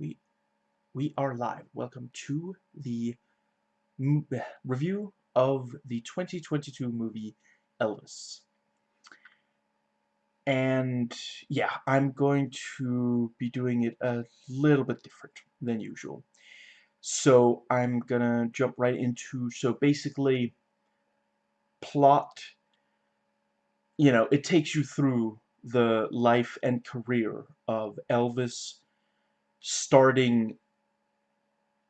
we we are live. Welcome to the review of the 2022 movie Elvis. And yeah, I'm going to be doing it a little bit different than usual. So I'm gonna jump right into so basically plot you know, it takes you through the life and career of Elvis starting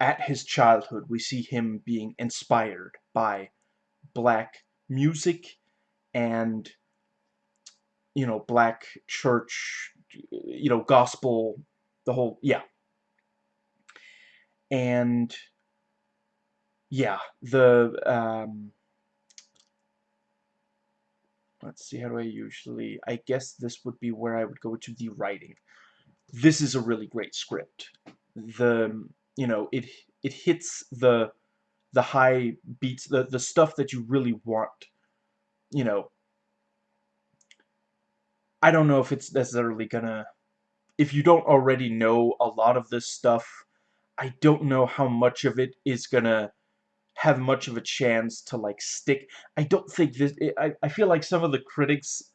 at his childhood, we see him being inspired by black music and, you know, black church, you know, gospel, the whole, yeah. And, yeah, the, um, let's see, how do I usually, I guess this would be where I would go to the writing. This is a really great script. The, you know, it it hits the the high beats, the the stuff that you really want. You know, I don't know if it's necessarily gonna. If you don't already know a lot of this stuff, I don't know how much of it is gonna have much of a chance to like stick. I don't think this. I I feel like some of the critics.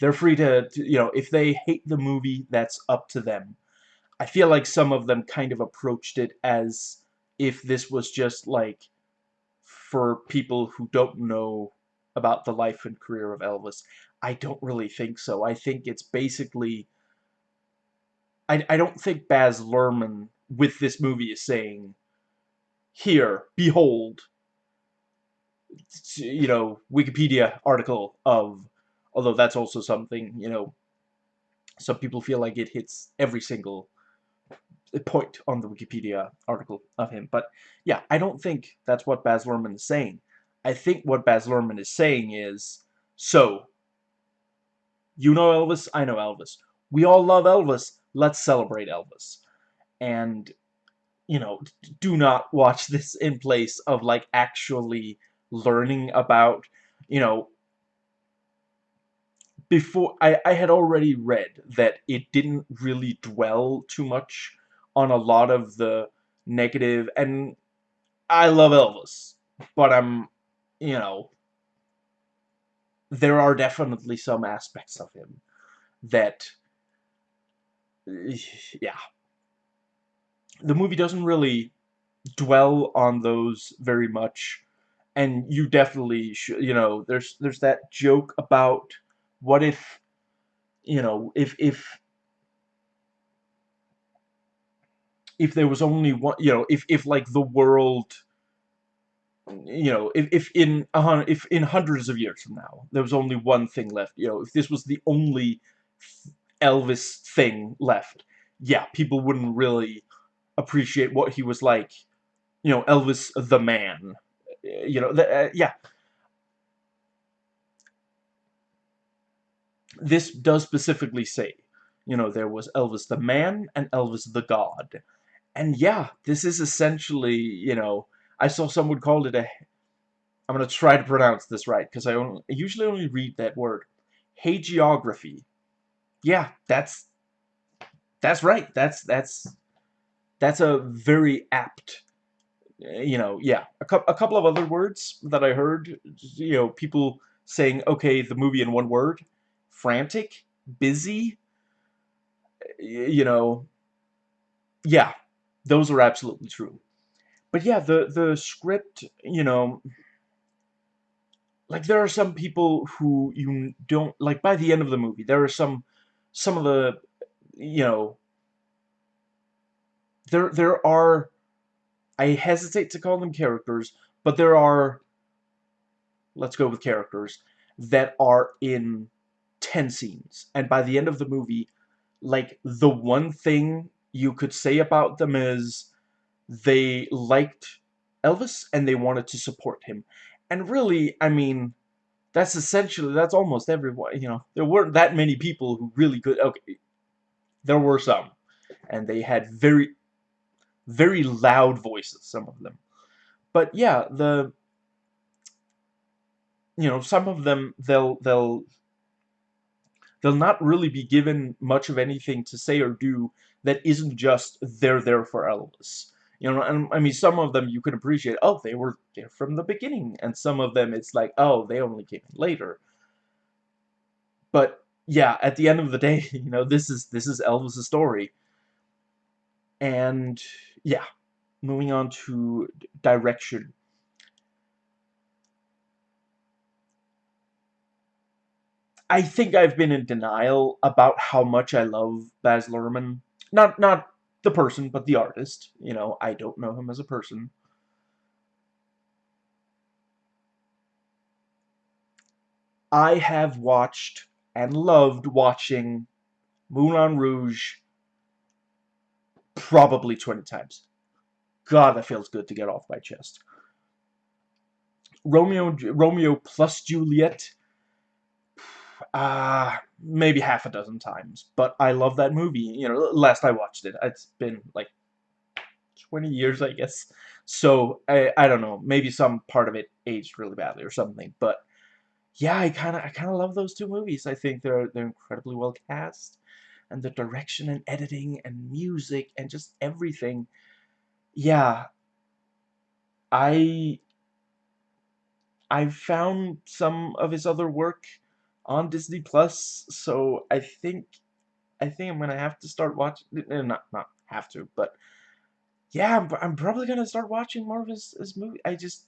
They're free to, to you know, if they hate the movie, that's up to them. I feel like some of them kind of approached it as if this was just like for people who don't know about the life and career of Elvis. I don't really think so. I think it's basically I, I don't think Baz Luhrmann with this movie is saying here, behold you know, Wikipedia article of although that's also something, you know, some people feel like it hits every single point on the Wikipedia article of him. But yeah, I don't think that's what Baz Luhrmann is saying. I think what Baz Luhrmann is saying is, so, you know Elvis, I know Elvis. We all love Elvis, let's celebrate Elvis. And, you know, do not watch this in place of, like, actually learning about, you know, before, I, I had already read that it didn't really dwell too much on a lot of the negative, and I love Elvis, but I'm, you know, there are definitely some aspects of him that, yeah, the movie doesn't really dwell on those very much, and you definitely should, you know, there's, there's that joke about what if, you know, if, if if there was only one, you know, if, if like the world, you know, if, if in a hundred, if in hundreds of years from now, there was only one thing left, you know, if this was the only Elvis thing left, yeah, people wouldn't really appreciate what he was like, you know, Elvis the man, you know, the, uh, yeah. This does specifically say, you know, there was Elvis the man and Elvis the god and yeah, this is essentially, you know, I saw someone called it a, I'm going to try to pronounce this right, because I, only, I usually only read that word, hagiography. Yeah, that's, that's right, that's, that's, that's a very apt, eh, you know, yeah, a, cu a couple of other words that I heard, you know, people saying, okay, the movie in one word, frantic, busy, you know, yeah, those are absolutely true. But yeah, the, the script, you know, like there are some people who you don't, like by the end of the movie, there are some, some of the, you know, there, there are, I hesitate to call them characters, but there are, let's go with characters, that are in 10 scenes. And by the end of the movie, like, the one thing you could say about them is they liked Elvis and they wanted to support him. And really, I mean, that's essentially, that's almost everyone, you know, there weren't that many people who really could, okay, there were some. And they had very, very loud voices, some of them. But yeah, the, you know, some of them, they'll, they'll, they'll not really be given much of anything to say or do that isn't just they're there for Elvis. You know, and I mean, some of them you can appreciate, oh, they were there from the beginning, and some of them it's like, oh, they only came in later. But yeah, at the end of the day, you know, this is this is Elvis' story. And yeah, moving on to direction. I think I've been in denial about how much I love Baz Luhrmann. Not not the person, but the artist. You know, I don't know him as a person. I have watched and loved watching Moulin Rouge probably 20 times. God, that feels good to get off my chest. Romeo Romeo plus Juliet uh, maybe half a dozen times. But I love that movie. You know, last I watched it, it's been like 20 years, I guess. So, I, I don't know. Maybe some part of it aged really badly or something. But, yeah, I kind of I kind of love those two movies. I think they're they're incredibly well cast. And the direction and editing and music and just everything. Yeah. I I found some of his other work on Disney Plus, so I think I think I'm gonna have to start watching. Eh, not not have to, but yeah, I'm, I'm probably gonna start watching more of his his movie. I just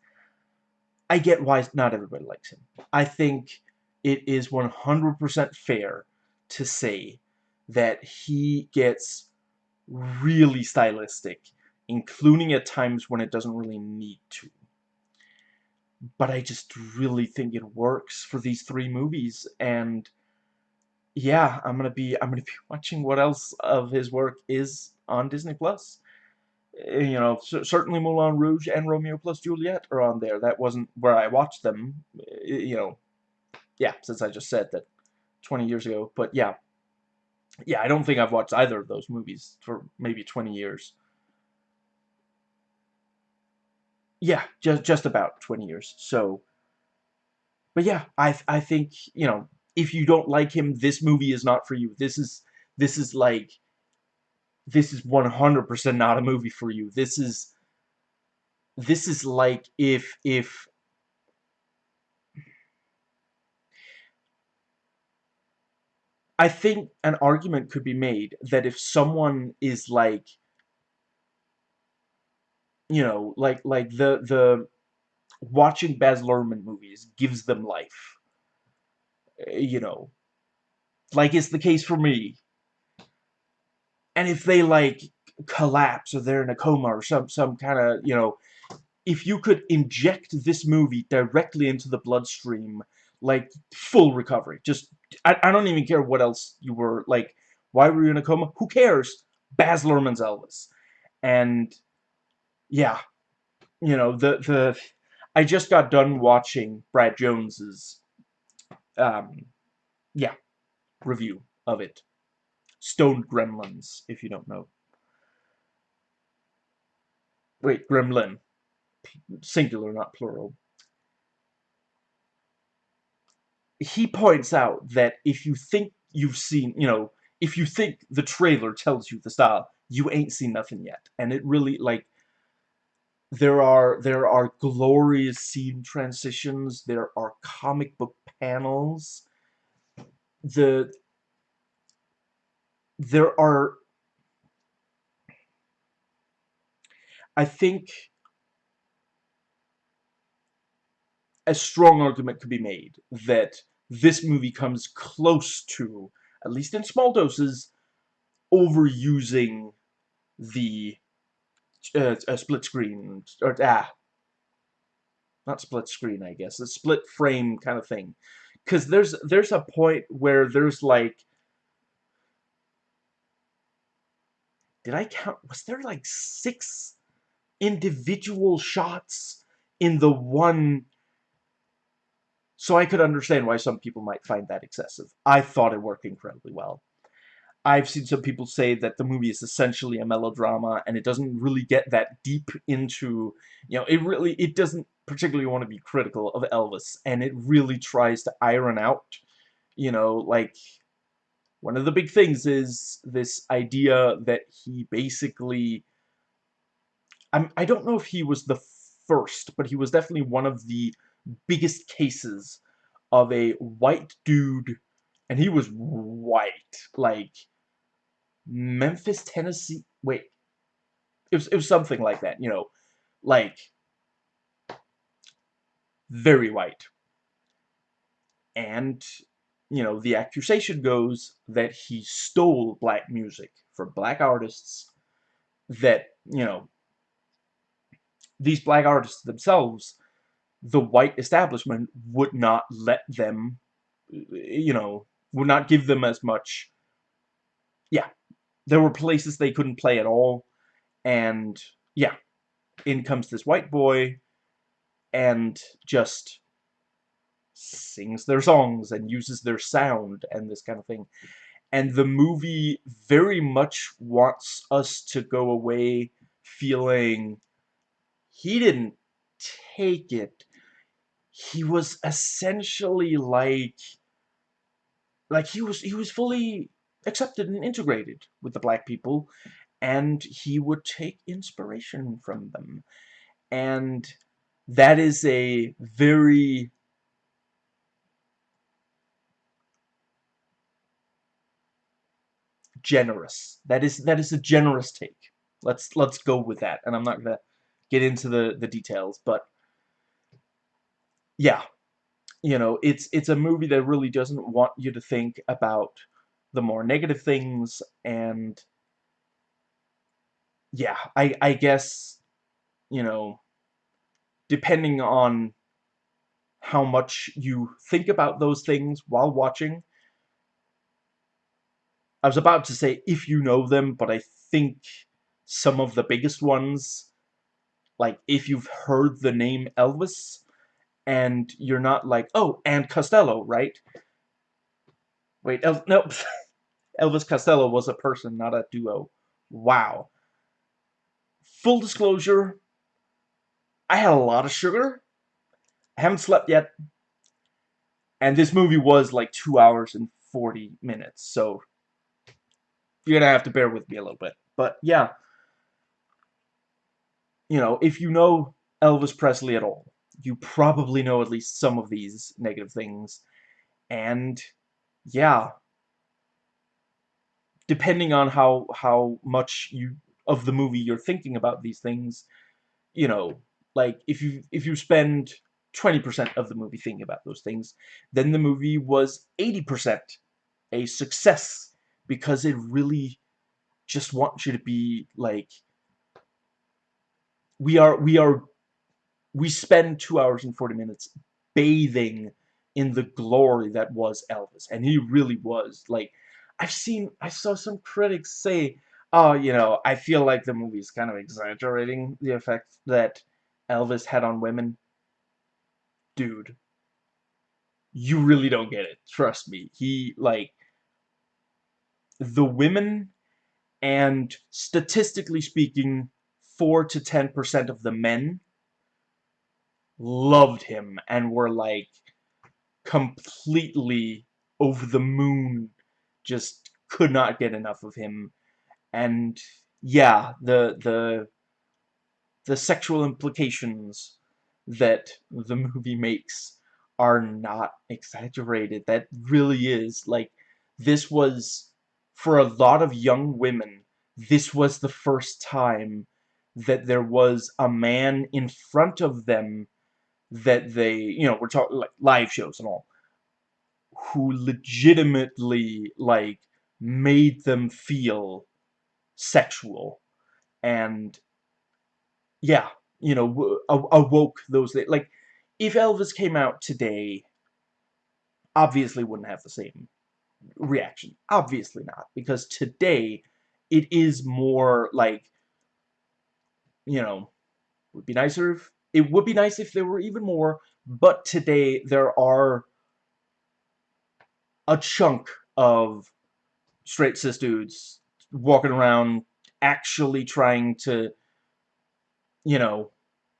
I get why not everybody likes him. I think it is 100% fair to say that he gets really stylistic, including at times when it doesn't really need to but I just really think it works for these three movies and yeah I'm gonna be I'm gonna be watching what else of his work is on Disney Plus. Eh, you know certainly Moulin Rouge and Romeo plus Juliet are on there. That wasn't where I watched them eh, you know yeah since I just said that 20 years ago but yeah. Yeah I don't think I've watched either of those movies for maybe 20 years yeah, just just about 20 years. So, but yeah, I I think you know if you don't like him, this movie is not for you. This is this is like this is 100% not a movie for you. This is this is like if if I think an argument could be made that if someone is like you know, like like the the watching Baz Luhrmann movies gives them life. Eh, you know, like it's the case for me. And if they like collapse or they're in a coma or some some kind of you know, if you could inject this movie directly into the bloodstream, like full recovery. Just I, I don't even care what else you were like. Why were you in a coma? Who cares? Baz Luhrmann's Elvis, and yeah, you know, the, the, I just got done watching Brad Jones's, um, yeah, review of it. Stoned Gremlins, if you don't know. Wait, Gremlin. Singular, not plural. He points out that if you think you've seen, you know, if you think the trailer tells you the style, you ain't seen nothing yet. And it really, like, there are there are glorious scene transitions. There are comic book panels. The there are I think a strong argument could be made that this movie comes close to, at least in small doses, overusing the uh, a split screen or ah not split screen I guess a split frame kind of thing because there's there's a point where there's like did I count was there like six individual shots in the one so I could understand why some people might find that excessive. I thought it worked incredibly well. I've seen some people say that the movie is essentially a melodrama and it doesn't really get that deep into, you know, it really, it doesn't particularly want to be critical of Elvis and it really tries to iron out, you know, like, one of the big things is this idea that he basically I'm, I don't know if he was the first, but he was definitely one of the biggest cases of a white dude, and he was white, like Memphis, Tennessee. Wait, it was it was something like that, you know, like very white. And you know, the accusation goes that he stole black music from black artists that, you know, these black artists themselves, the white establishment would not let them, you know, would not give them as much. Yeah, there were places they couldn't play at all, and yeah, in comes this white boy, and just sings their songs and uses their sound and this kind of thing. And the movie very much wants us to go away feeling he didn't take it. He was essentially like like he was he was fully accepted and integrated with the black people and he would take inspiration from them. And that is a very generous. That is that is a generous take. Let's let's go with that. And I'm not gonna get into the the details, but yeah, you know, it's it's a movie that really doesn't want you to think about the more negative things and yeah, I I guess you know, depending on how much you think about those things while watching, I was about to say if you know them, but I think some of the biggest ones, like if you've heard the name Elvis, and you're not like, oh, and Costello, right? Wait, El no, Elvis Costello was a person, not a duo. Wow. Full disclosure, I had a lot of sugar. I haven't slept yet. And this movie was like 2 hours and 40 minutes, so you're gonna have to bear with me a little bit. But yeah, you know, if you know Elvis Presley at all, you probably know at least some of these negative things. And yeah, depending on how how much you of the movie you're thinking about these things, you know, like if you if you spend 20% of the movie thinking about those things, then the movie was 80% a success because it really just wants you to be like we are we are we spend two hours and 40 minutes bathing in the glory that was Elvis and he really was. Like I've seen I saw some critics say oh you know I feel like the movie's kind of exaggerating the effect that Elvis had on women. Dude you really don't get it. Trust me. He like the women and statistically speaking 4 to 10% of the men loved him and were like completely over the moon just could not get enough of him. And yeah the the the sexual implications that the movie makes are not exaggerated. That really is like this was for a lot of young women, this was the first time that there was a man in front of them that they, you know, we're talking like live shows and all, who legitimately, like, made them feel sexual. And, yeah, you know, awoke those, like, if Elvis came out today, obviously wouldn't have the same reaction. Obviously not, because today it is more like, you know, would be nicer if, it would be nice if there were even more, but today there are a chunk of straight cis dudes walking around actually trying to, you know,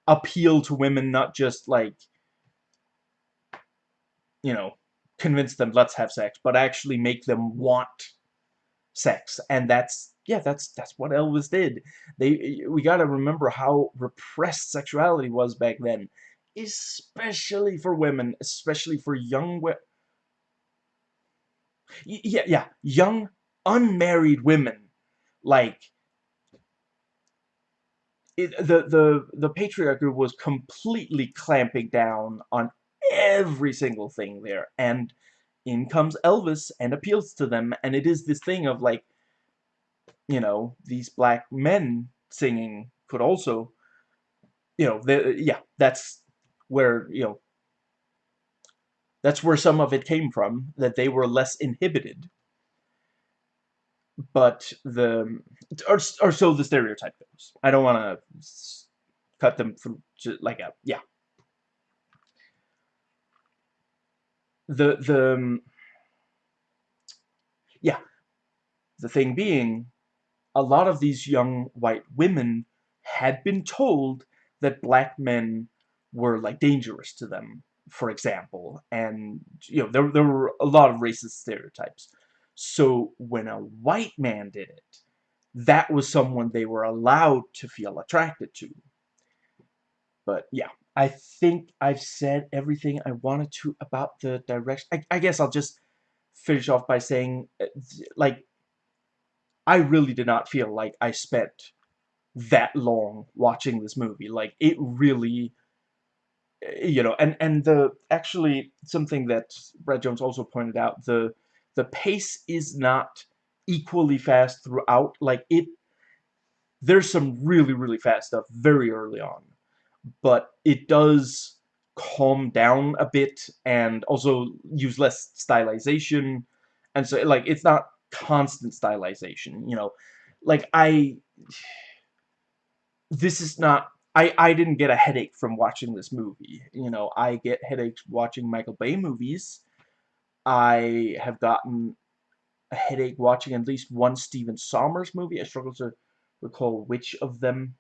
appeal to women, not just like, you know, convince them let's have sex, but actually make them want sex. And that's yeah, that's that's what Elvis did. They we got to remember how repressed sexuality was back then, especially for women, especially for young women. Yeah, yeah, young unmarried women like it, the the the patriarchy was completely clamping down on every single thing there and in comes Elvis and appeals to them and it is this thing of like you know these black men singing could also you know the, yeah that's where you know that's where some of it came from that they were less inhibited but the or, or so the stereotype goes. I don't want to cut them from like a yeah. The the yeah, the thing being, a lot of these young white women had been told that black men were like dangerous to them, for example, and you know there there were a lot of racist stereotypes. So when a white man did it, that was someone they were allowed to feel attracted to. But yeah, I think I've said everything I wanted to about the direction. I, I guess I'll just finish off by saying, uh, like, I really did not feel like I spent that long watching this movie. Like, it really, you know, and, and the, actually, something that Brad Jones also pointed out, the, the pace is not equally fast throughout. Like it, there's some really, really fast stuff very early on, but it does calm down a bit and also use less stylization. And so, like, it's not constant stylization, you know. Like, I... This is not... I, I didn't get a headache from watching this movie. You know, I get headaches watching Michael Bay movies I have gotten a headache watching at least one Stephen Sommers movie. I struggle to recall which of them.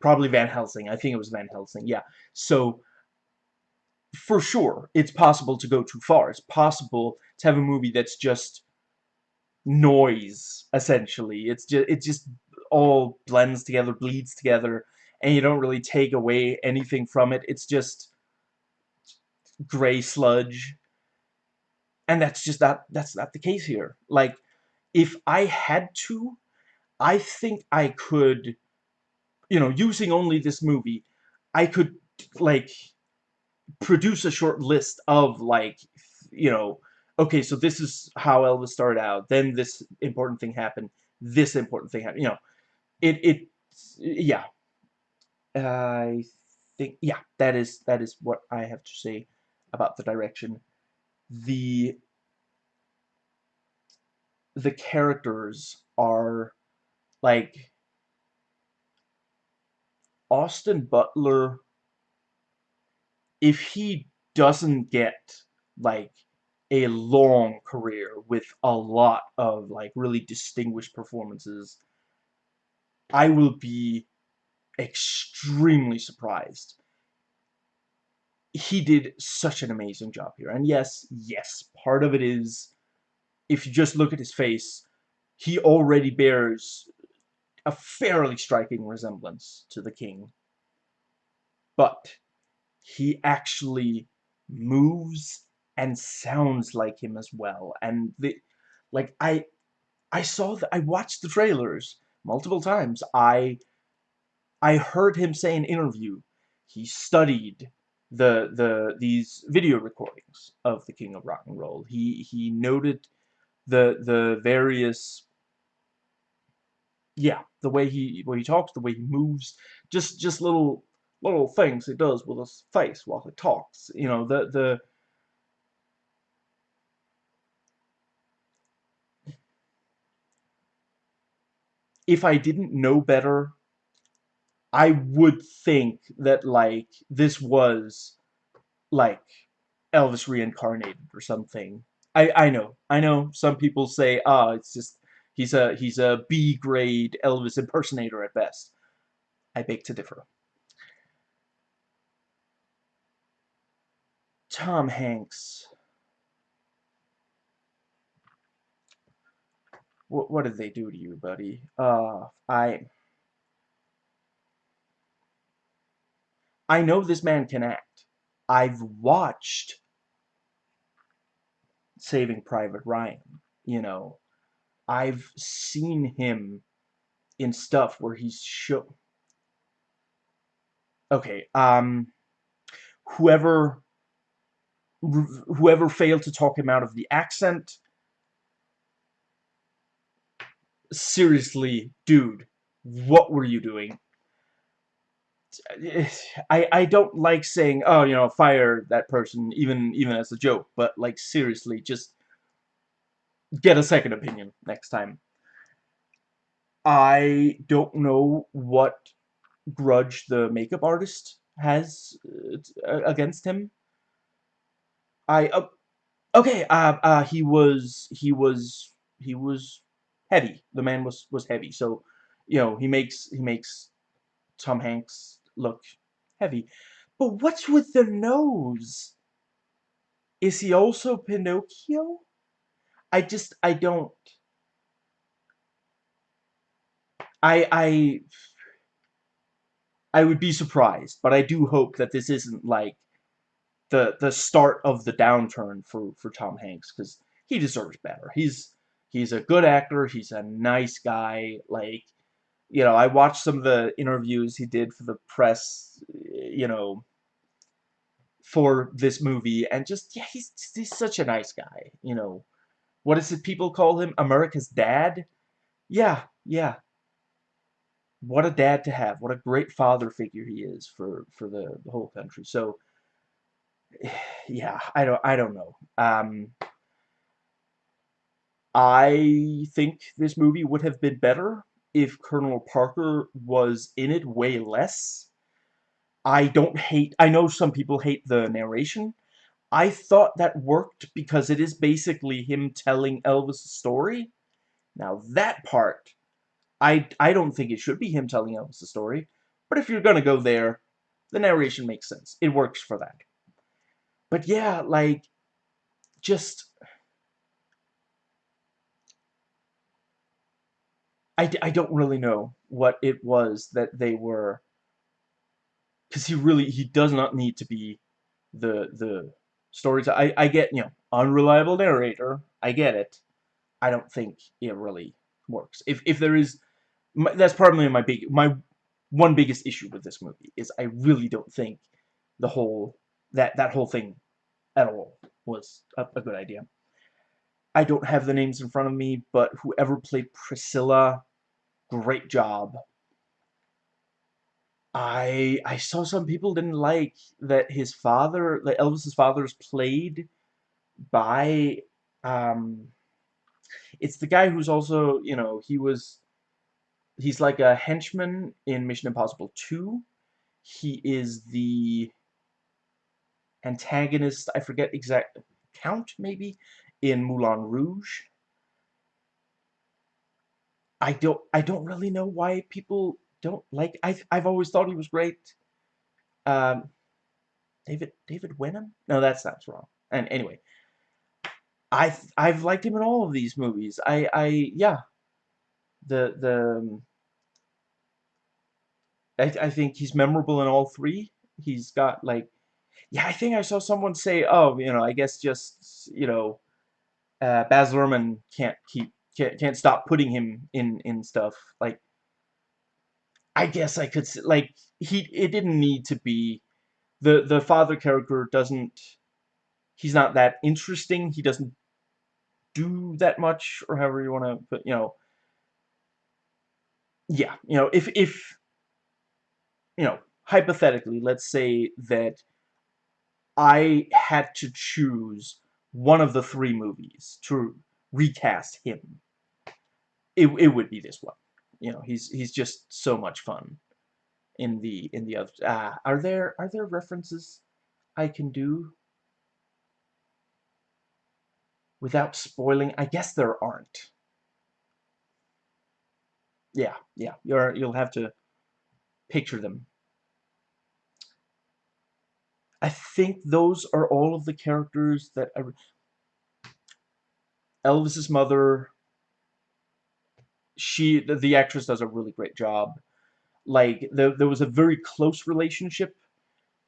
Probably Van Helsing. I think it was Van Helsing. Yeah. So, for sure, it's possible to go too far. It's possible to have a movie that's just noise, essentially. It's just, it just all blends together, bleeds together, and you don't really take away anything from it. It's just gray sludge and that's just not that's not the case here like if I had to I think I could you know using only this movie I could like produce a short list of like you know okay so this is how Elvis started out then this important thing happened this important thing happened you know. It it yeah. I think yeah that is that is what I have to say about the direction. The the characters are like Austin Butler if he doesn't get like a long career with a lot of like really distinguished performances I will be extremely surprised he did such an amazing job here. And yes, yes, part of it is, if you just look at his face, he already bears a fairly striking resemblance to the king. But he actually moves and sounds like him as well. And the, like, I, I saw that, I watched the trailers multiple times. I, I heard him say in interview, he studied the the these video recordings of the King of Rock and Roll. He he noted the the various yeah the way he way he talks, the way he moves, just just little little things he does with his face while he talks. You know the the if I didn't know better I would think that like this was like Elvis reincarnated or something. I I know. I know some people say, "Ah, oh, it's just he's a he's a B grade Elvis impersonator at best." I beg to differ. Tom Hanks. What, what did they do to you, buddy? Uh, I... I know this man can act. I've watched Saving Private Ryan, you know. I've seen him in stuff where he's show okay um whoever whoever failed to talk him out of the accent seriously dude what were you doing I I don't like saying oh you know fire that person even even as a joke but like seriously just get a second opinion next time I don't know what grudge the makeup artist has uh, against him. I uh, okay. Uh, uh, he was he was he was heavy. The man was was heavy. So you know he makes he makes Tom Hanks look heavy. But what's with the nose? Is he also Pinocchio? I just I don't. I I I would be surprised, but I do hope that this isn't like the the start of the downturn for for Tom Hanks because he deserves better. He's he's a good actor. He's a nice guy. Like you know, I watched some of the interviews he did for the press. You know, for this movie, and just yeah, he's he's such a nice guy. You know, what is it people call him? America's dad. Yeah, yeah what a dad to have. What a great father figure he is for for the, the whole country. So yeah, I don't I don't know. Um, I think this movie would have been better if Colonel Parker was in it way less. I don't hate I know some people hate the narration. I thought that worked because it is basically him telling Elvis' story. Now that part I, I don't think it should be him telling Elvis story, but if you're gonna go there, the narration makes sense. It works for that. But yeah, like, just... I, I don't really know what it was that they were... Because he really, he does not need to be the, the storyteller. I, I get, you know, unreliable narrator. I get it. I don't think it really works. If, if there is my, that's probably my big my one biggest issue with this movie is I really don't think the whole that that whole thing at all was a, a good idea. I don't have the names in front of me, but whoever played Priscilla, great job. I I saw some people didn't like that his father, that Elvis's father is played by um it's the guy who's also, you know, he was he's like a henchman in Mission Impossible 2. He is the antagonist, I forget exact count maybe in Moulin Rouge. I don't I don't really know why people don't like I've I've always thought he was great. Um David David Wenham? No, that sounds wrong. And anyway, I I've liked him in all of these movies. I I yeah, the the um, I, I think he's memorable in all three. He's got like yeah, I think I saw someone say, oh, you know, I guess just you know, uh, Baz Luhrmann can't keep can't can't stop putting him in in stuff. Like. I guess I could like he it didn't need to be. The the father character doesn't he's not that interesting. He doesn't do that much or however you want to put you know. Yeah, you know, if if you know, hypothetically, let's say that I had to choose one of the three movies to recast him, it it would be this one. You know, he's he's just so much fun in the in the other. Ah, are there are there references I can do without spoiling? I guess there aren't. Yeah, yeah. You're you'll have to picture them. I think those are all of the characters that I... Elvis's mother, she the, the actress does a really great job. Like there there was a very close relationship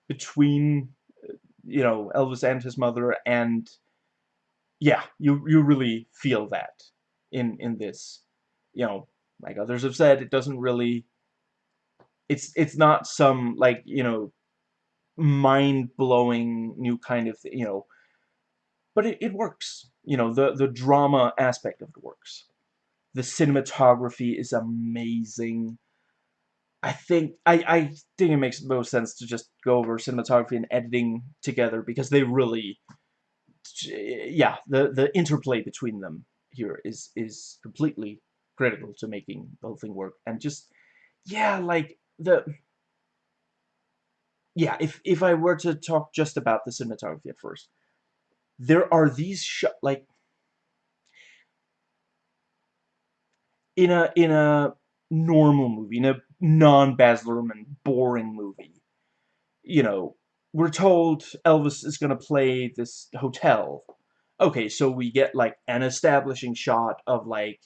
between you know Elvis and his mother, and yeah, you you really feel that in in this. You know, like others have said, it doesn't really. It's it's not some like you know mind-blowing new kind of you know but it, it works. You know the the drama aspect of it works. The cinematography is amazing. I think I, I think it makes most sense to just go over cinematography and editing together because they really yeah the the interplay between them here is is completely critical to making the whole thing work. And just yeah like the yeah, if if I were to talk just about the cinematography at first, there are these shot like in a in a normal movie, in a non-Baz Luhrmann boring movie, you know, we're told Elvis is gonna play this hotel. Okay, so we get like an establishing shot of like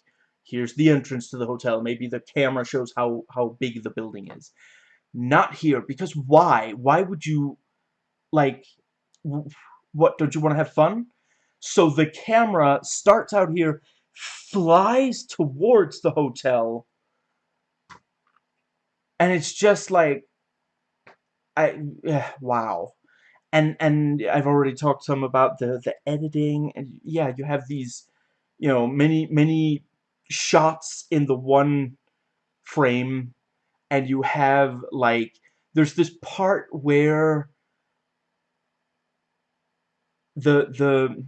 here's the entrance to the hotel. Maybe the camera shows how how big the building is not here because why? Why would you like what don't you want to have fun? So the camera starts out here flies towards the hotel. And it's just like I yeah, wow. And and I've already talked some about the the editing and yeah you have these you know many many shots in the one frame and you have like there's this part where the the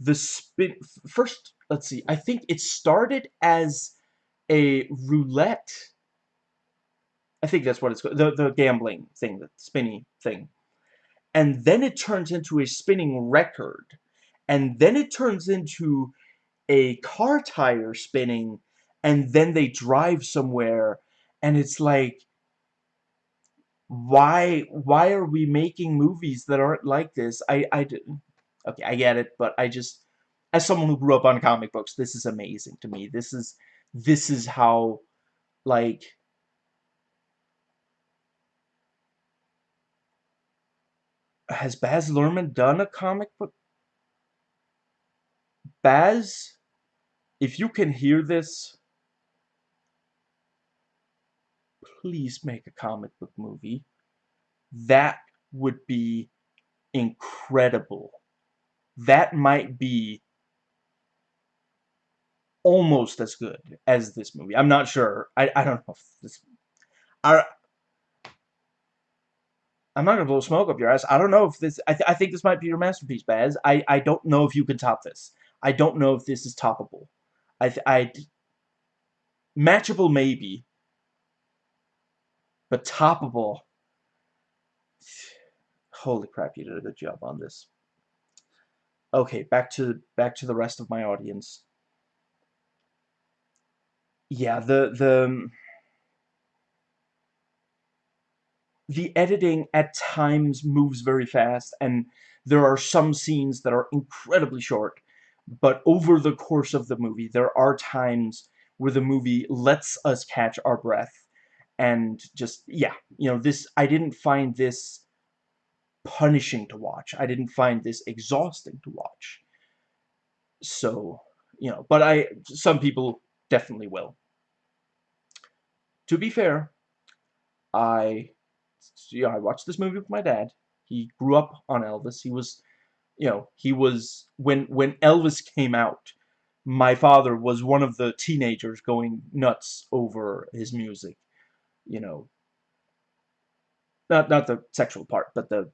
the spin first let's see I think it started as a roulette. I think that's what it's called the, the gambling thing the spinny thing. And then it turns into a spinning record. And then it turns into a car tire spinning and then they drive somewhere and it's like why why are we making movies that aren't like this? I I did okay I get it but I just as someone who grew up on comic books this is amazing to me. This is this is how like has Baz Luhrmann done a comic book? Baz if you can hear this please make a comic book movie. That would be incredible. That might be almost as good as this movie. I'm not sure. I, I don't know if this... I, I'm not going to blow smoke up your ass. I don't know if this... I, th I think this might be your masterpiece, Baz. I, I don't know if you can top this. I don't know if this is toppable. I... I matchable, maybe but toppable. Holy crap, you did a good job on this. Okay, back to back to the rest of my audience. Yeah, the the um, the editing at times moves very fast and there are some scenes that are incredibly short but over the course of the movie there are times where the movie lets us catch our breath and just yeah you know this I didn't find this punishing to watch. I didn't find this exhausting to watch. So you know but I some people definitely will. To be fair I you know, I watched this movie with my dad. He grew up on Elvis. He was you know he was when when Elvis came out my father was one of the teenagers going nuts over his music you know, not not the sexual part, but the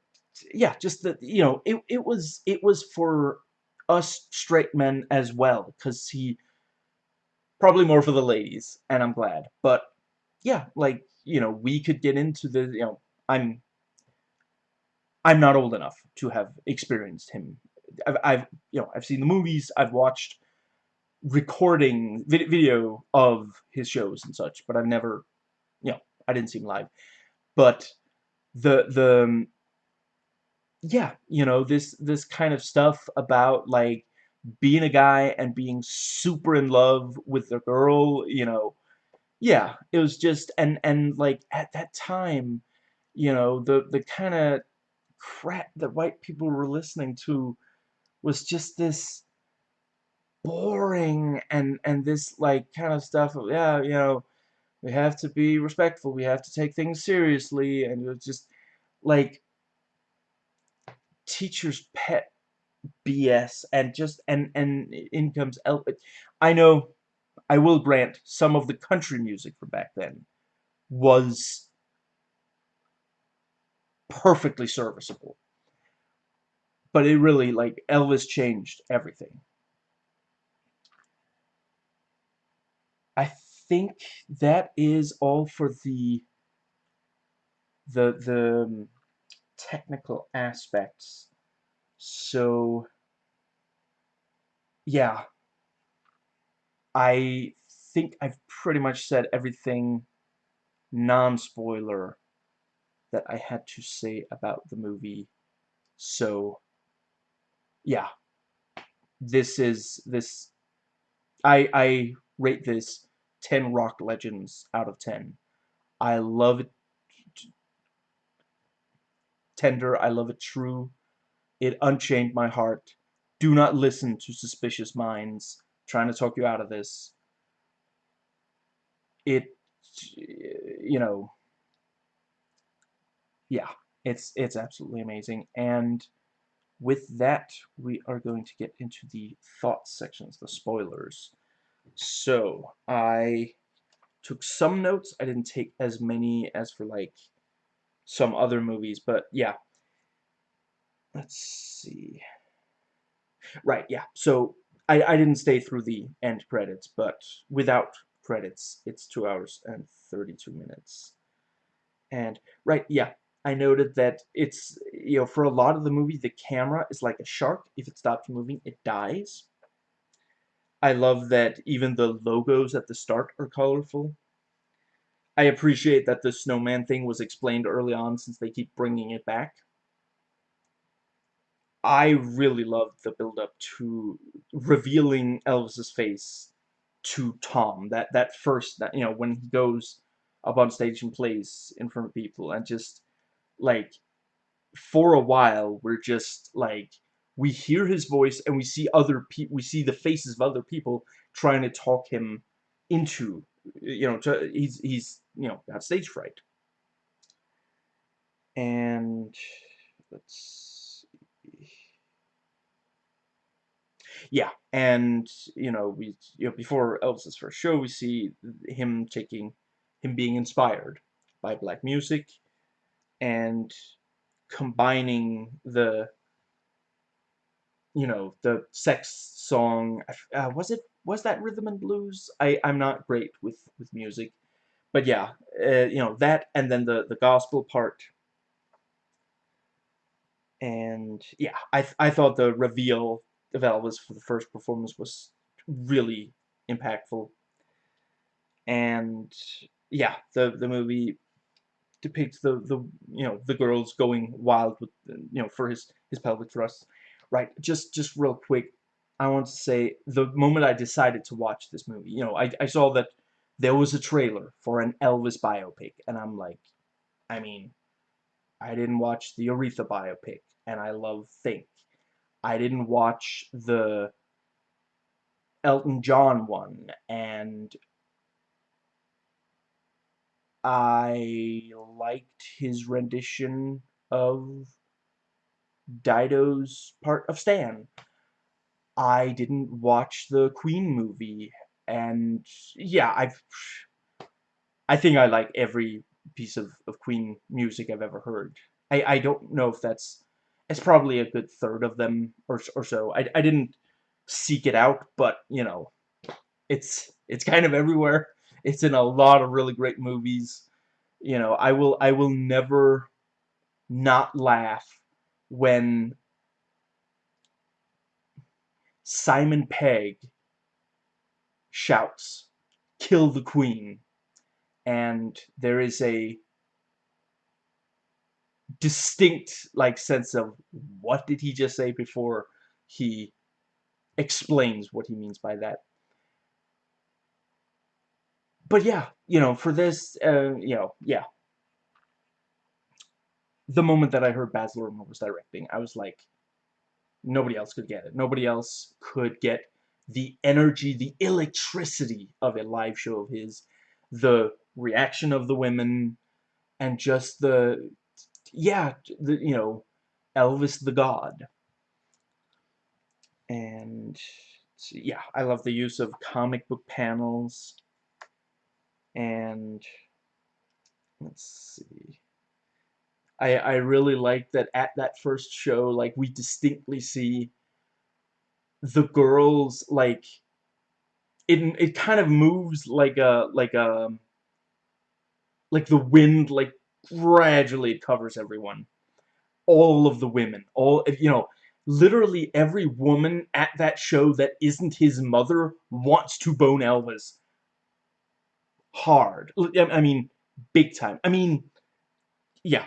yeah, just the you know, it it was it was for us straight men as well, because he probably more for the ladies, and I'm glad. But yeah, like you know, we could get into the you know, I'm I'm not old enough to have experienced him. I've, I've you know, I've seen the movies, I've watched recording video of his shows and such, but I've never I didn't see him live. But the the um, yeah, you know, this this kind of stuff about like being a guy and being super in love with the girl, you know, yeah, it was just and and like at that time, you know, the the kind of crap that white people were listening to was just this boring and and this like kind of stuff of yeah, you know, we have to be respectful, we have to take things seriously and it just like teacher's pet BS and just and and in comes El I know I will grant some of the country music from back then was perfectly serviceable. But it really like Elvis changed everything. I think that is all for the the the um, technical aspects so, yeah. I think I've pretty much said everything non-spoiler that I had to say about the movie. So, yeah. This is, this, I, I rate this 10 rock legends out of 10. I love it tender, I love it true, it unchained my heart. Do not listen to suspicious minds trying to talk you out of this. It, you know, yeah, it's it's absolutely amazing. And with that, we are going to get into the thoughts sections, the spoilers. So, I took some notes. I didn't take as many as for, like, some other movies, but yeah, let's see. Right, yeah. So I, I didn't stay through the end credits, but without credits, it's 2 hours and 32 minutes. And, right, yeah, I noted that it's, you know, for a lot of the movie, the camera is like a shark. If it stops moving, it dies. I love that even the logos at the start are colorful. I appreciate that the snowman thing was explained early on since they keep bringing it back. I really loved the build-up to revealing Elvis's face to Tom. That that first, that you know, when he goes up on stage and plays in front of people, and just like for a while, we're just like we hear his voice and we see other people, we see the faces of other people trying to talk him into, you know, to, he's he's you know got stage fright. And let's see. yeah, and you know we you know before Elvis's first show, we see him taking him being inspired by black music and combining the you know the sex song uh, was it was that rhythm and blues i i'm not great with with music but yeah uh, you know that and then the the gospel part and yeah i i thought the reveal of Elvis for the first performance was really impactful. And yeah, the the movie depicts the the you know the girls going wild with you know for his his pelvic thrust. Right, just just real quick, I want to say the moment I decided to watch this movie, you know, I I saw that there was a trailer for an Elvis biopic, and I'm like, I mean, I didn't watch the Aretha biopic, and I love Think, I didn't watch the Elton John one, and I liked his rendition of Dido's part of Stan. I didn't watch the Queen movie, and yeah, I've I think I like every piece of, of Queen music I've ever heard. I, I don't know if that's it's probably a good third of them or, or so. I, I didn't seek it out, but, you know, it's it's kind of everywhere. It's in a lot of really great movies. You know, I will I will never not laugh when Simon Pegg shouts, kill the queen. And there is a distinct like sense of what did he just say before he explains what he means by that. But yeah, you know, for this, uh, you know, yeah. The moment that I heard Baz Luhrmann was directing, I was like, nobody else could get it. Nobody else could get the energy, the electricity of a live show of his, the reaction of the women, and just the, yeah, the, you know, Elvis the God. And, yeah, I love the use of comic book panels, and, let's see, I, I really like that at that first show, like, we distinctly see the girls, like, it, it kind of moves like a, like a, like the wind, like, gradually it covers everyone. All of the women, all, you know, literally every woman at that show that isn't his mother wants to bone Elvis. Hard. I mean, big time. I mean, yeah.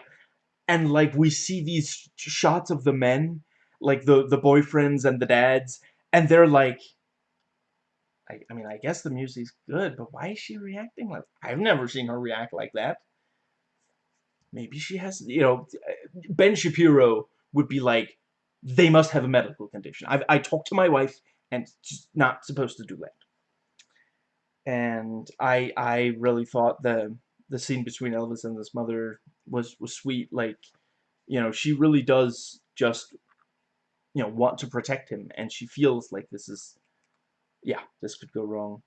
And, like, we see these shots of the men, like, the, the boyfriends and the dads, and they're like, I, I mean, I guess the music's good, but why is she reacting like... I've never seen her react like that. Maybe she has, you know, Ben Shapiro would be like, they must have a medical condition. I've, I talked to my wife, and she's not supposed to do that. And I, I really thought the, the scene between Elvis and his mother was, was sweet. Like, you know, she really does just, you know, want to protect him, and she feels like this is, yeah, this could go wrong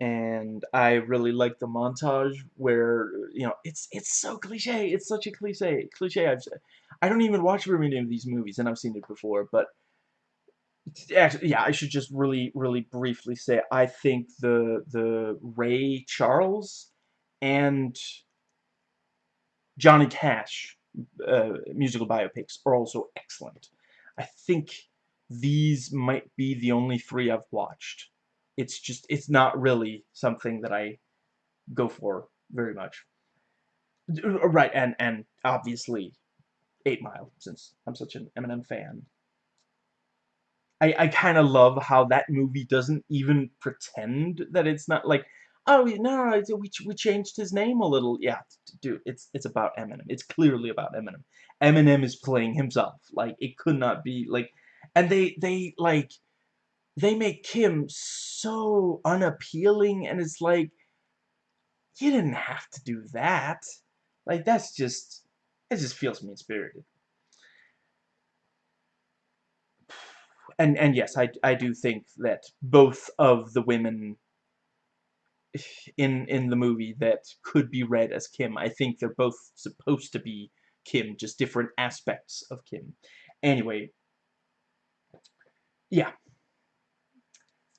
and I really like the montage where you know it's it's so cliche. It's such a cliche. Cliche. I've I don't even watch very many of these movies, and I've seen it before. But actually, yeah, I should just really really briefly say I think the the Ray Charles and Johnny Cash uh, musical biopics are also excellent. I think these might be the only three I've watched it's just it's not really something that I go for very much. Right, and and obviously, Eight Mile, since I'm such an Eminem fan. I I kind of love how that movie doesn't even pretend that it's not like, oh no, we we changed his name a little. Yeah, dude, it's it's about Eminem. It's clearly about Eminem. Eminem is playing himself. Like it could not be like, and they they like they make Kim so unappealing, and it's like, you didn't have to do that. Like, that's just, it just feels mean-spirited. And, and yes, I, I do think that both of the women in, in the movie that could be read as Kim, I think they're both supposed to be Kim, just different aspects of Kim. Anyway, yeah,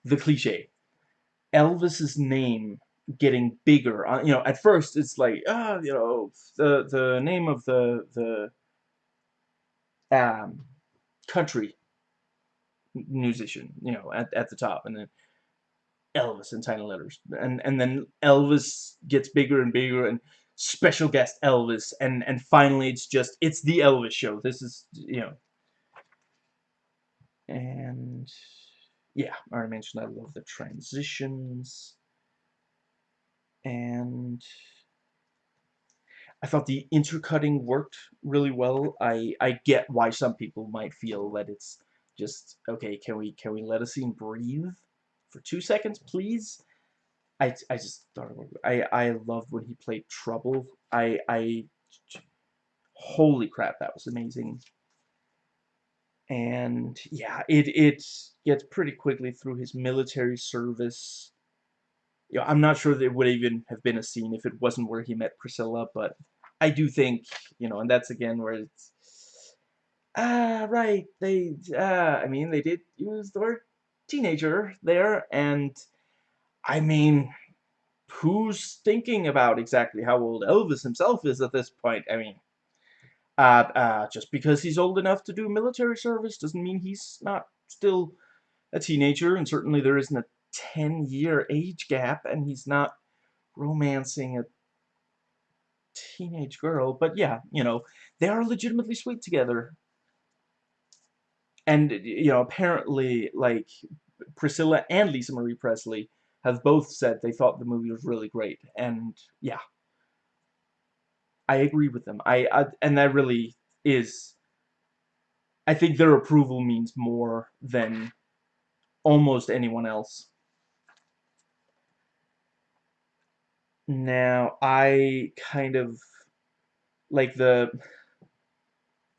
the cliche. Elvis's name getting bigger. Uh, you know, at first it's like, ah, uh, you know, the the name of the the um, country musician, you know, at at the top, and then Elvis in tiny letters, and and then Elvis gets bigger and bigger, and special guest Elvis, and and finally it's just it's the Elvis show. This is you know, and yeah, I already mentioned I love the transitions. And I thought the intercutting worked really well. I, I get why some people might feel that it's just, okay, can we can we let a scene breathe for two seconds, please? I, I just thought I, I loved when he played Trouble. I, I, holy crap, that was amazing and yeah, it it gets pretty quickly through his military service. You know, I'm not sure there would even have been a scene if it wasn't where he met Priscilla, but I do think, you know, and that's again where it's ah right, they uh I mean they did use the word teenager there and I mean who's thinking about exactly how old Elvis himself is at this point? I mean, uh, uh, just because he's old enough to do military service doesn't mean he's not still a teenager, and certainly there isn't a 10-year age gap, and he's not romancing a teenage girl. But yeah, you know, they are legitimately sweet together. And you know apparently like Priscilla and Lisa Marie Presley have both said they thought the movie was really great and yeah. I agree with them. I, I and that really is I think their approval means more than almost anyone else. Now I kind of like the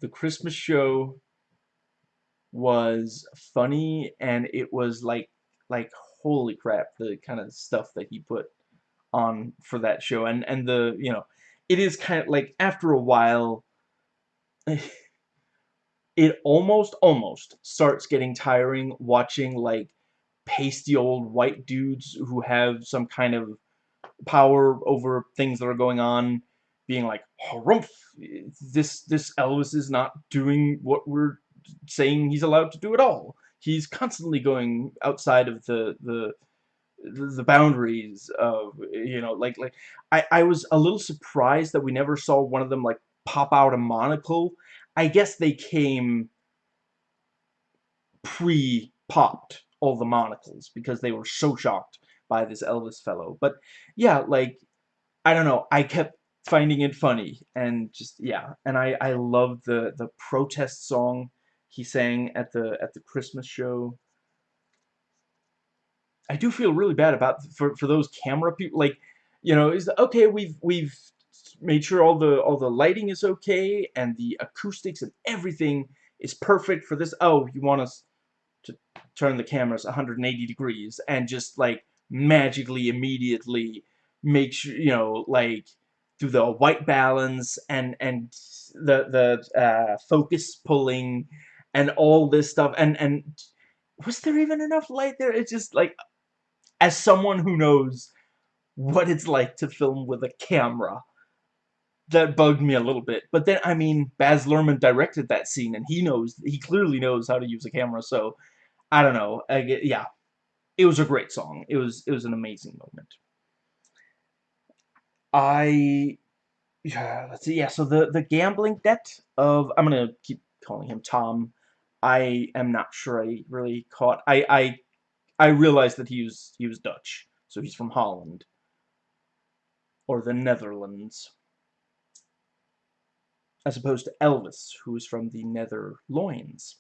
the Christmas show was funny and it was like like holy crap the kind of stuff that he put on for that show. And and the you know it is kind of like after a while it almost almost starts getting tiring watching like pasty old white dudes who have some kind of power over things that are going on being like oh, harumph this this Elvis is not doing what we're saying he's allowed to do it all. He's constantly going outside of the the the boundaries of you know like like I I was a little surprised that we never saw one of them like pop out a monocle. I guess they came pre-popped all the monocles because they were so shocked by this Elvis fellow. But yeah, like I don't know. I kept finding it funny and just yeah and I I love the the protest song he sang at the at the Christmas show. I do feel really bad about for for those camera people like you know is okay we've we've made sure all the all the lighting is okay and the acoustics and everything is perfect for this. Oh you want us to turn the cameras 180 degrees and just like magically immediately make sure you know like through the white balance and and the the uh, focus pulling and all this stuff and and was there even enough light there? It's just like as someone who knows what it's like to film with a camera that bugged me a little bit. But then I mean Baz Luhrmann directed that scene and he knows he clearly knows how to use a camera so I don't know. I get, yeah. It was a great song. It was it was an amazing moment. I yeah, let's see. Yeah, so the the gambling debt of I'm gonna keep calling him Tom. I am not sure I really caught. I I I realized that he was he was Dutch, so he's from Holland or the Netherlands, as opposed to Elvis, who is from the Netherloins.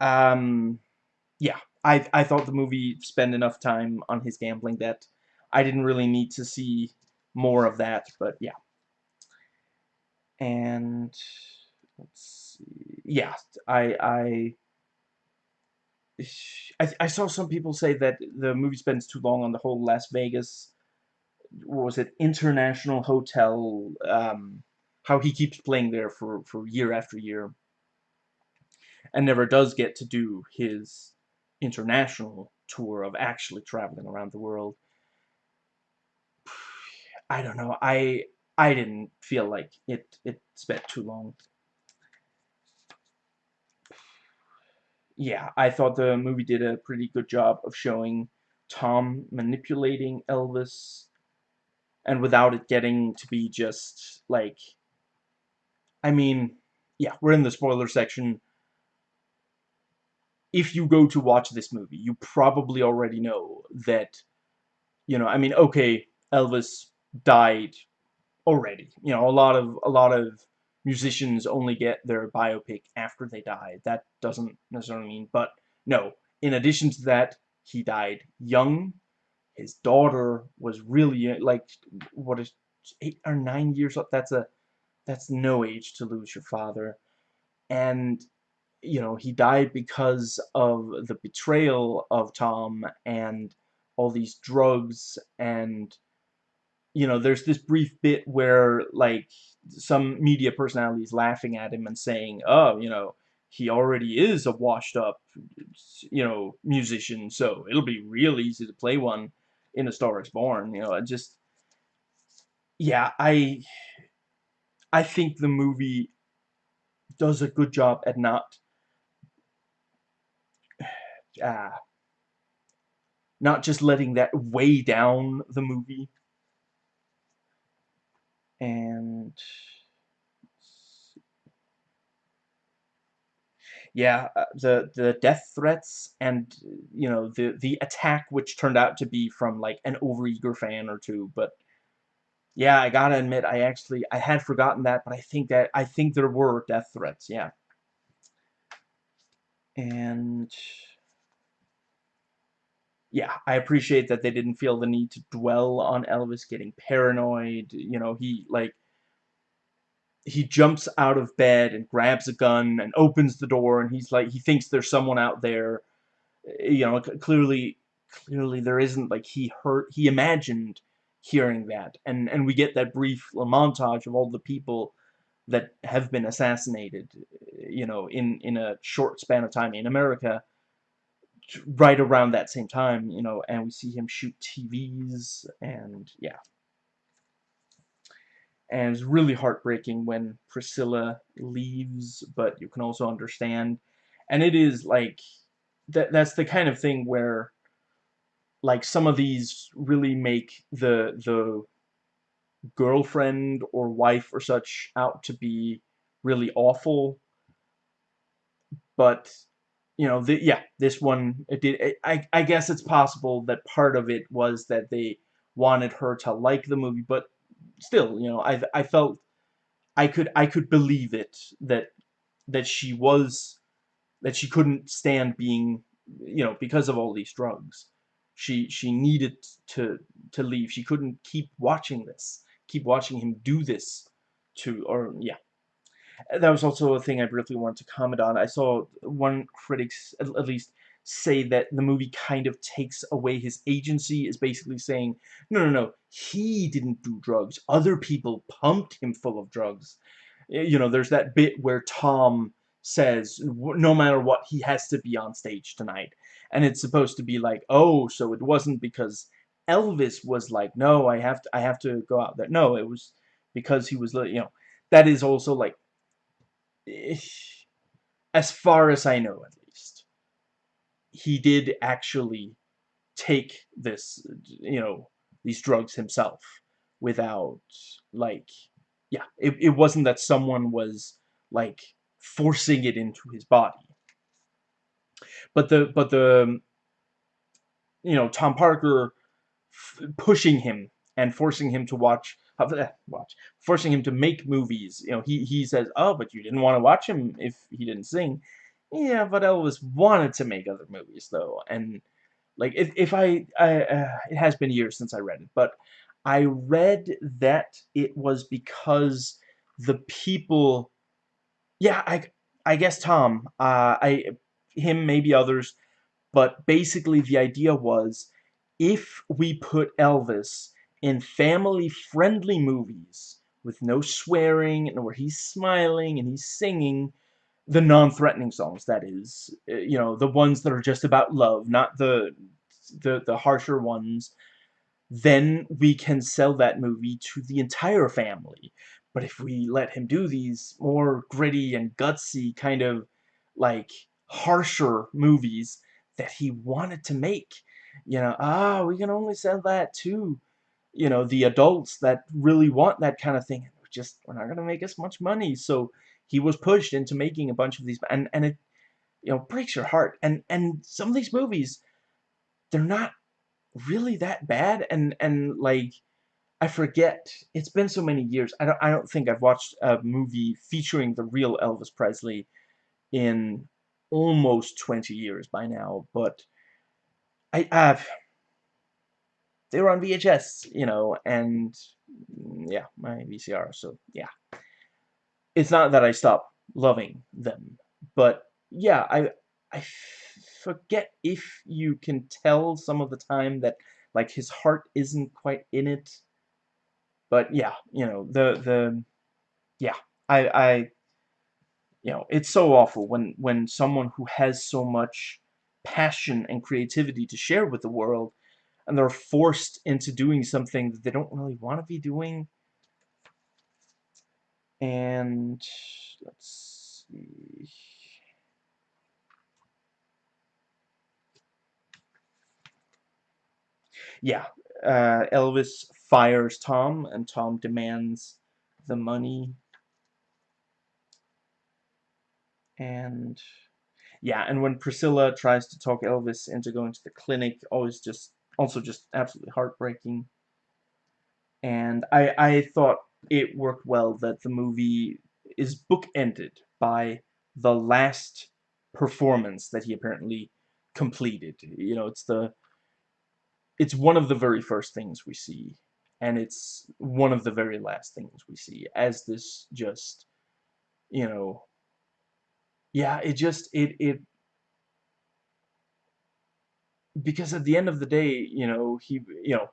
Um, yeah, I I thought the movie spent enough time on his gambling debt I didn't really need to see more of that, but yeah. And let's see. Yeah, I I I, I saw some people say that the movie spends too long on the whole Las Vegas what was it international hotel um, how he keeps playing there for for year after year and never does get to do his international tour of actually traveling around the world I don't know. I I didn't feel like it it spent too long. Yeah, I thought the movie did a pretty good job of showing Tom manipulating Elvis and without it getting to be just like I mean, yeah, we're in the spoiler section. If you go to watch this movie, you probably already know that you know, I mean, okay, Elvis died already. You know, a lot of a lot of musicians only get their biopic after they die. That doesn't necessarily mean, but no. In addition to that, he died young. His daughter was really uh, like what is eight or nine years old. That's a that's no age to lose your father, and you know he died because of the betrayal of Tom and all these drugs and you know, there's this brief bit where, like, some media personality is laughing at him and saying, oh, you know, he already is a washed up, you know, musician, so it'll be real easy to play one in A Star is Born, you know, I just, yeah, I, I think the movie does a good job at not, uh, not just letting that weigh down the movie, and yeah, uh, the the death threats and you know the the attack which turned out to be from like an overeager fan or two, but yeah, I gotta admit I actually I had forgotten that, but I think that I think there were death threats, yeah. And yeah, I appreciate that they didn't feel the need to dwell on Elvis getting paranoid. You know, he like he jumps out of bed and grabs a gun and opens the door and he's like he thinks there's someone out there. Eh, you know, clearly clearly there isn't like he heard he imagined hearing that and and we get that brief montage of all the people that have been assassinated you know in in a short span of time in America right around that same time, you know, and we see him shoot TVs, and yeah. And it's really heartbreaking when Priscilla leaves, but you can also understand. And it is like, that. that's the kind of thing where, like, some of these really make the, the girlfriend or wife or such out to be really awful, but you know, the, yeah, this one, it did, I, I guess it's possible that part of it was that they wanted her to like the movie, but still, you know, I, I felt, I could, I could believe it, that, that she was, that she couldn't stand being, you know, because of all these drugs. She, she needed to, to leave. She couldn't keep watching this, keep watching him do this to, or, yeah, that was also a thing I briefly wanted to comment on. I saw one critics, at least, say that the movie kind of takes away his agency, is basically saying, no, no, no, he didn't do drugs. Other people pumped him full of drugs. You know, there's that bit where Tom says, no matter what, he has to be on stage tonight. And it's supposed to be like, oh, so it wasn't because Elvis was like, no, I have to, I have to go out there. No, it was because he was, you know, that is also like as far as I know at least, he did actually take this, you know, these drugs himself without, like, yeah, it, it wasn't that someone was, like, forcing it into his body. But the, but the, you know, Tom Parker pushing him and forcing him to watch watch, forcing him to make movies. You know, he, he says, oh, but you didn't want to watch him if he didn't sing. Yeah, but Elvis wanted to make other movies, though. And, like, if, if I, I uh, it has been years since I read it, but I read that it was because the people, yeah, I, I guess Tom, uh, I, him, maybe others, but basically the idea was, if we put Elvis in family-friendly movies with no swearing and where he's smiling and he's singing the non-threatening songs. That is uh, you know the ones that are just about love not the the the harsher ones. Then we can sell that movie to the entire family. But if we let him do these more gritty and gutsy kind of like harsher movies that he wanted to make you know ah we can only sell that to you know, the adults that really want that kind of thing. Just, we're not going to make as much money. So he was pushed into making a bunch of these, and, and it, you know, breaks your heart. And, and some of these movies, they're not really that bad. And, and like, I forget, it's been so many years. I don't, I don't think I've watched a movie featuring the real Elvis Presley in almost 20 years by now, but I have they were on VHS, you know, and mm, yeah, my VCR, so yeah. It's not that I stopped loving them, but yeah, I I forget if you can tell some of the time that like his heart isn't quite in it. But yeah, you know, the the yeah, I I you know, it's so awful when when someone who has so much passion and creativity to share with the world and they're forced into doing something that they don't really want to be doing. And let's see. Yeah, uh, Elvis fires Tom, and Tom demands the money. And yeah, and when Priscilla tries to talk Elvis into going to the clinic, always just also just absolutely heartbreaking. And I I thought it worked well that the movie is bookended by the last performance that he apparently completed. You know, it's the it's one of the very first things we see and it's one of the very last things we see as this just you know yeah it just it it because at the end of the day you know he you know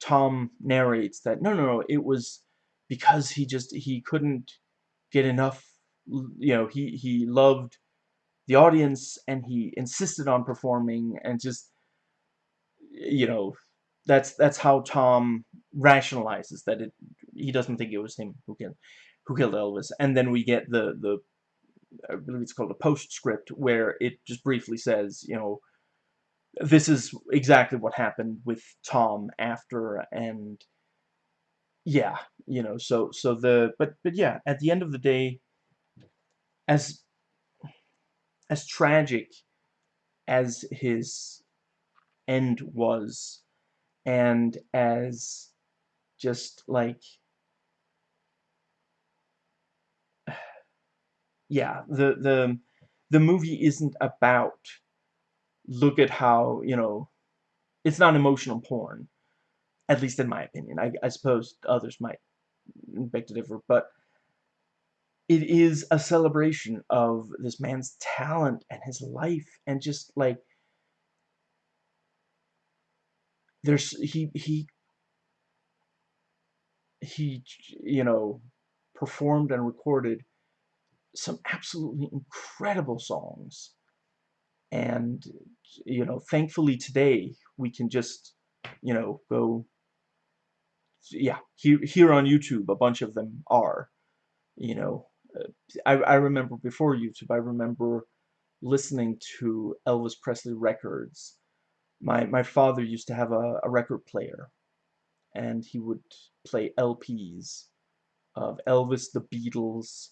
Tom narrates that no no no it was because he just he couldn't get enough you know he he loved the audience and he insisted on performing and just you know that's that's how Tom rationalizes that it he doesn't think it was him who killed who killed Elvis. And then we get the the I believe it's called a postscript where it just briefly says you know this is exactly what happened with Tom after and yeah you know so so the but but yeah at the end of the day as as tragic as his end was and as just like yeah the the the movie isn't about look at how you know it's not emotional porn at least in my opinion. I, I suppose others might beg to differ but it is a celebration of this man's talent and his life and just like there's he he he you know performed and recorded some absolutely incredible songs and you know thankfully today we can just you know go yeah here here on YouTube a bunch of them are you know uh, I, I remember before YouTube I remember listening to Elvis Presley records. My my father used to have a, a record player and he would play LPs of Elvis, the Beatles,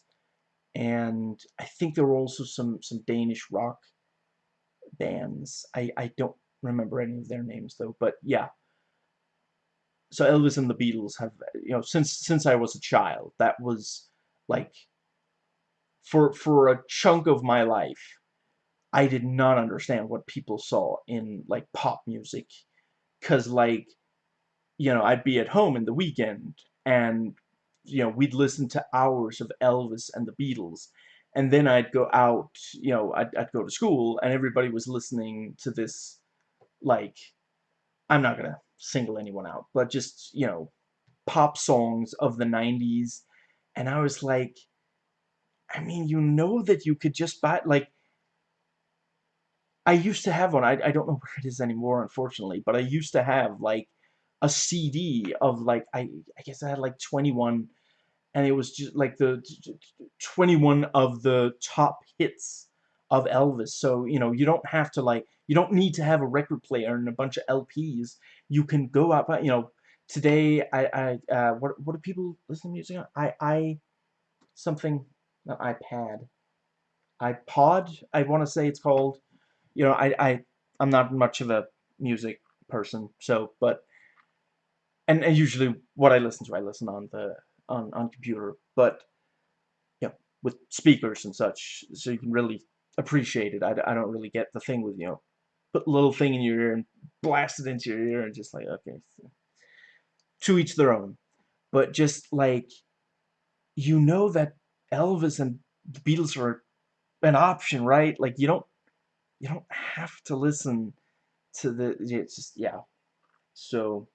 and I think there were also some some Danish rock bands. I I don't remember any of their names though, but yeah. So Elvis and the Beatles have you know since since I was a child, that was like for for a chunk of my life I did not understand what people saw in like pop music cuz like you know I'd be at home in the weekend and you know we'd listen to hours of Elvis and the Beatles and then I'd go out you know I'd, I'd go to school and everybody was listening to this like I'm not gonna single anyone out but just you know pop songs of the 90s and I was like I mean you know that you could just buy like I used to have one. I, I don't know where it is anymore, unfortunately, but I used to have, like, a CD of, like, I, I guess I had, like, 21, and it was just, like, the 21 of the top hits of Elvis. So, you know, you don't have to, like, you don't need to have a record player and a bunch of LPs. You can go out, you know, today, I, I, uh, what, what do people listen to music on? I, I, something, not iPad, iPod, I want to say it's called you know, I, I, I'm not much of a music person, so, but, and, and usually what I listen to, I listen on the, on, on computer, but, you know, with speakers and such, so you can really appreciate it. I, I don't really get the thing with, you know, put a little thing in your ear and blast it into your ear and just like, okay, to each their own. But just like, you know that Elvis and the Beatles are an option, right? Like, you don't you don't have to listen to the it's just yeah so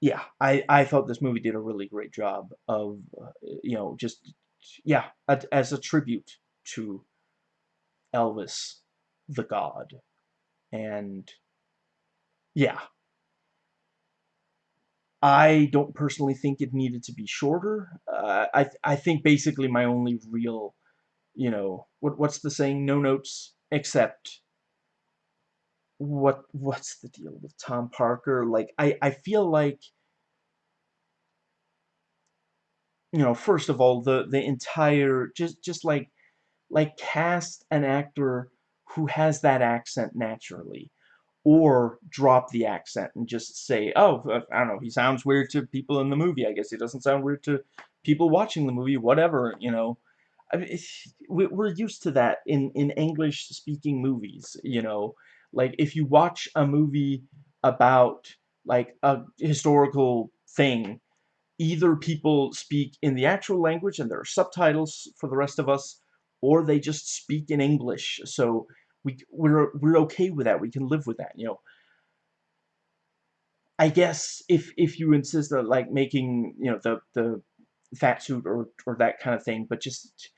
yeah I I thought this movie did a really great job of uh, you know just yeah as a tribute to Elvis the God and yeah I don't personally think it needed to be shorter uh, I I think basically my only real you know, what what's the saying? No notes except what what's the deal with Tom Parker? Like I I feel like you know, first of all, the the entire just just like like cast an actor who has that accent naturally or drop the accent and just say, oh, I don't know, he sounds weird to people in the movie. I guess he doesn't sound weird to people watching the movie, whatever, you know. I mean, we're used to that in, in English-speaking movies, you know. Like, if you watch a movie about, like, a historical thing, either people speak in the actual language and there are subtitles for the rest of us, or they just speak in English. So we we're we're okay with that. We can live with that, you know. I guess if if you insist on like making you know the the fat suit or or that kind of thing, but just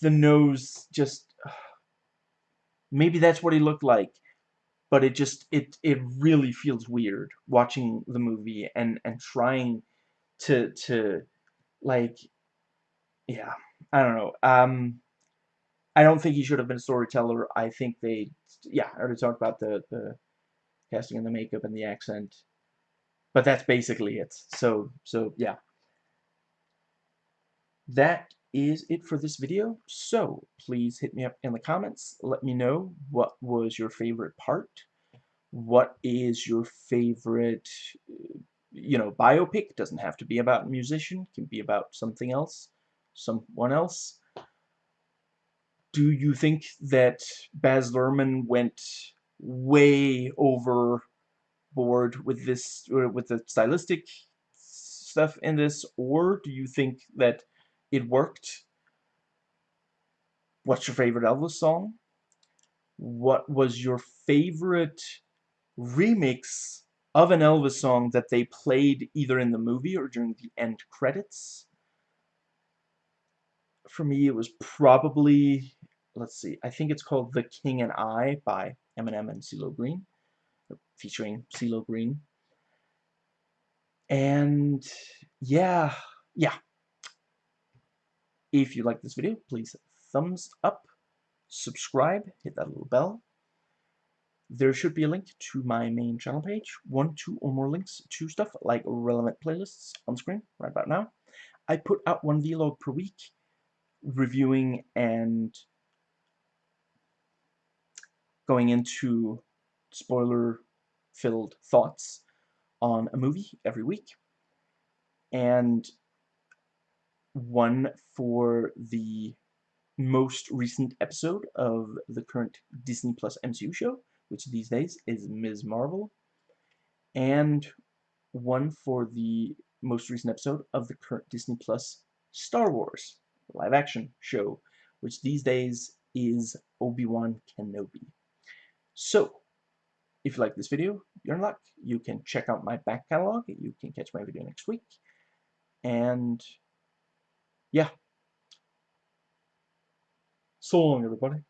the nose just maybe that's what he looked like, but it just it it really feels weird watching the movie and and trying to to like yeah I don't know um I don't think he should have been a storyteller. I think they, yeah, I already talked about the, the casting and the makeup and the accent. But that's basically it. So, so yeah. That is it for this video. So, please hit me up in the comments. Let me know what was your favorite part. What is your favorite, you know, biopic. Doesn't have to be about a musician. Can be about something else. Someone else do you think that Baz Luhrmann went way overboard with this, with the stylistic stuff in this, or do you think that it worked? What's your favorite Elvis song? What was your favorite remix of an Elvis song that they played either in the movie or during the end credits? For me, it was probably let's see, I think it's called The King and I by Eminem and CeeLo Green, featuring CeeLo Green. And yeah, yeah. If you like this video, please thumbs up, subscribe, hit that little bell. There should be a link to my main channel page, one, two, or more links to stuff like relevant playlists on screen right about now. I put out one vlog per week reviewing and going into spoiler-filled thoughts on a movie every week. And one for the most recent episode of the current Disney Plus MCU show, which these days is Ms. Marvel, and one for the most recent episode of the current Disney Plus Star Wars live-action show, which these days is Obi-Wan Kenobi. So, if you like this video, you're in luck. You can check out my back catalog. You can catch my video next week. And, yeah. So long, everybody.